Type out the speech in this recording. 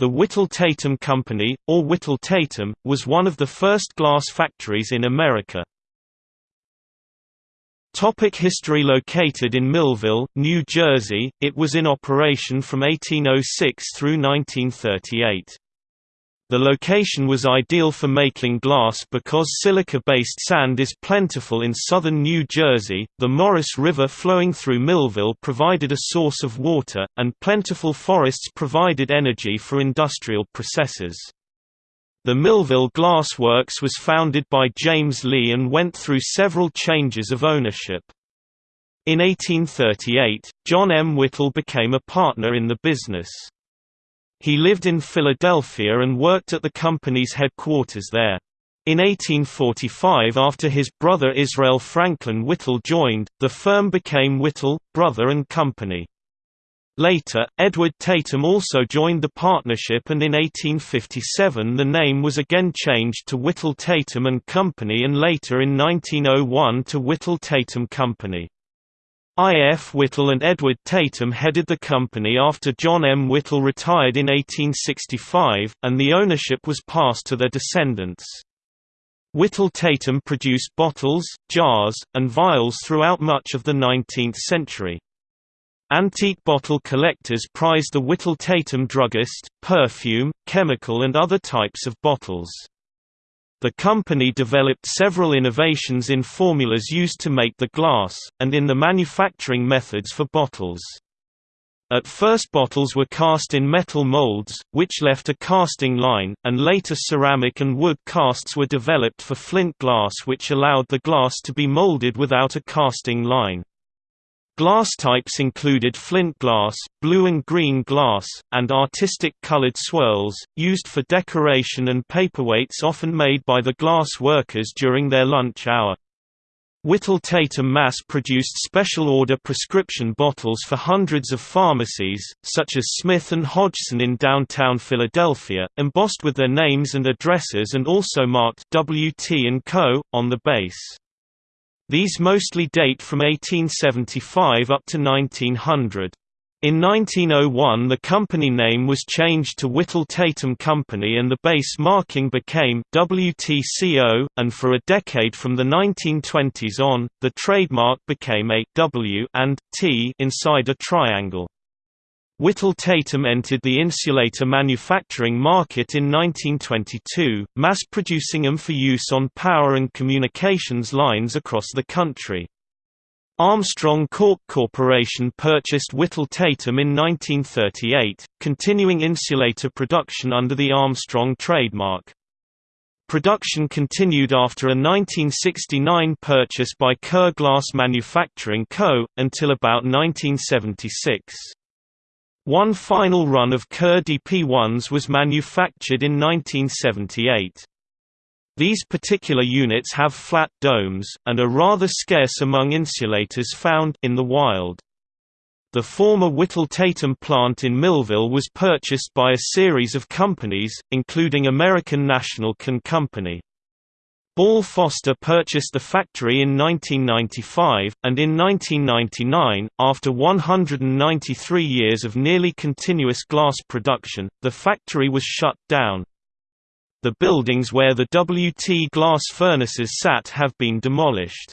The Whitall-Tatum Company, or Whitall-Tatum, was one of the first glass factories in America. Topic history Located in Millville, New Jersey, it was in operation from 1806 through 1938. The location was ideal for making glass because silica-based sand is plentiful in southern New Jersey, the Maurice River flowing through Millville provided a source of water, and plentiful forests provided energy for industrial processes. The Millville Glass Works was founded by James Lee and went through several changes of ownership. In 1838, John M. Whitall became a partner in the business. He lived in Philadelphia and worked at the company's headquarters there. In 1845 after his brother Israel Franklin Whitall joined, the firm became Whitall, Brother and Company. Later, Edward Tatum also joined the partnership and in 1857 the name was again changed to Whitall Tatum and Company and later in 1901 to Whitall Tatum Company. I. F. Whitall and Edward Tatum headed the company after John M. Whitall retired in 1865, and the ownership was passed to their descendants. Whitall Tatum produced bottles, jars, and vials throughout much of the 19th century. Antique bottle collectors prized the Whitall Tatum druggist, perfume, chemical and other types of bottles. The company developed several innovations in formulas used to make the glass, and in the manufacturing methods for bottles. At first bottles were cast in metal molds, which left a casting line, and later ceramic and wood casts were developed for flint glass which allowed the glass to be molded without a casting line. Glass types included flint glass, blue and green glass, and artistic colored swirls, used for decoration and paperweights often made by the glass workers during their lunch hour. Whitall-Tatum mass-produced special-order prescription bottles for hundreds of pharmacies, such as Smith & Hodgson in downtown Philadelphia, embossed with their names and addresses and also marked WT & Co. on the base. These mostly date from 1875 up to 1900. In 1901 the company name was changed to Whitall-Tatum Company and the base marking became WTCO, and for a decade from the 1920s on, the trademark became a W and T inside a triangle. Whitall-Tatum entered the insulator manufacturing market in 1922, mass-producing them for use on power and communications lines across the country. Armstrong Cork Corporation purchased Whitall-Tatum in 1938, continuing insulator production under the Armstrong trademark. Production continued after a 1969 purchase by Kerr Glass Manufacturing Co., until about 1976. One final run of Kerr DP1s was manufactured in 1978. These particular units have flat domes, and are rather scarce among insulators found in the wild. The former Whitall-Tatum plant in Millville was purchased by a series of companies, including American National Can Company. Ball Foster purchased the factory in 1995, and in 1999, after 193 years of nearly continuous glass production, the factory was shut down. The buildings where the WT glass furnaces sat have been demolished.